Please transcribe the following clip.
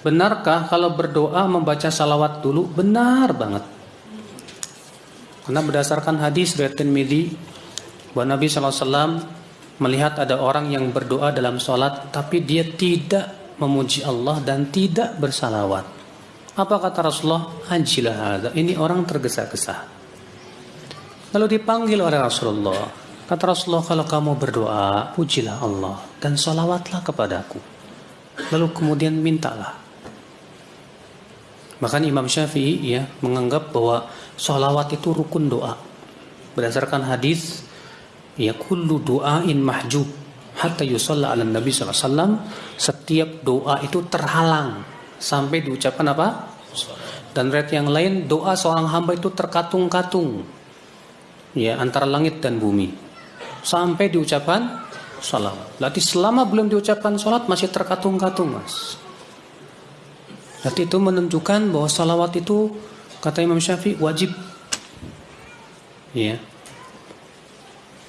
Benarkah kalau berdoa membaca salawat dulu? Benar banget. Karena berdasarkan hadis dari Tirmidzi bahwa Nabi SAW melihat ada orang yang berdoa dalam sholat tapi dia tidak memuji Allah dan tidak bersalawat. Apa kata Rasulullah? Ajilah ada. Ini orang tergesa-gesa. Lalu dipanggil oleh Rasulullah. Kata Rasulullah, kalau kamu berdoa, pujilah Allah dan salawatlah kepadaku. Lalu kemudian mintalah. Bahkan Imam Syafi'i ya menganggap bahwa sholawat itu rukun doa. Berdasarkan hadis ya kullu du'ain mahjub hatta yusalla ala nabi SAW setiap doa itu terhalang sampai diucapkan apa? Dan red yang lain doa seorang hamba itu terkatung-katung ya antara langit dan bumi sampai diucapkan salawat. Berarti selama belum diucapkan salat masih terkatung-katung, Mas. Berarti itu menunjukkan bahwa salawat itu kata Imam Syafi'i wajib. Ya.